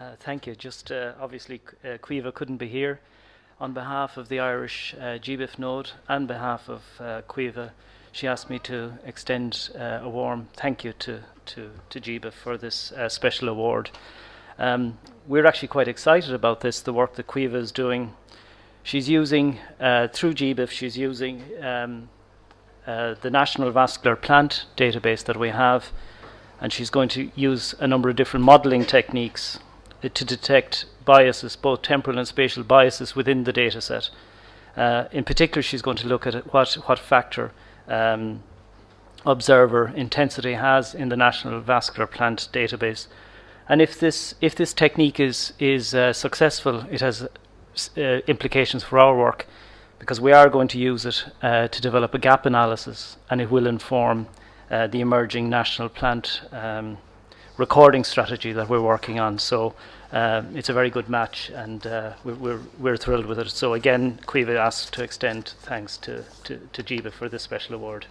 Uh, thank you. Just uh, obviously, uh, couldn't be here. On behalf of the Irish uh, GBIF node and behalf of uh, she asked me to extend uh, a warm thank you to, to, to GBIF for this uh, special award. Um, we're actually quite excited about this, the work that Caoimhe is doing. She's using, uh, through GBIF, she's using um, the National Vascular Plant database that we have, and she's going to use a number of different modeling techniques to detect biases, both temporal and spatial biases within the data set. Uh, in particular, she's going to look at what, what factor um, observer intensity has in the National Vascular Plant database. And if this, if this technique is, is uh, successful, it has uh, implications for our work because we are going to use it uh, to develop a gap analysis and it will inform uh, the emerging national plant um, recording strategy that we're working on. So um, it's a very good match, and uh, we're, we're, we're thrilled with it. So again, Caoimhe asked to extend thanks to to, to GBIF for this special award.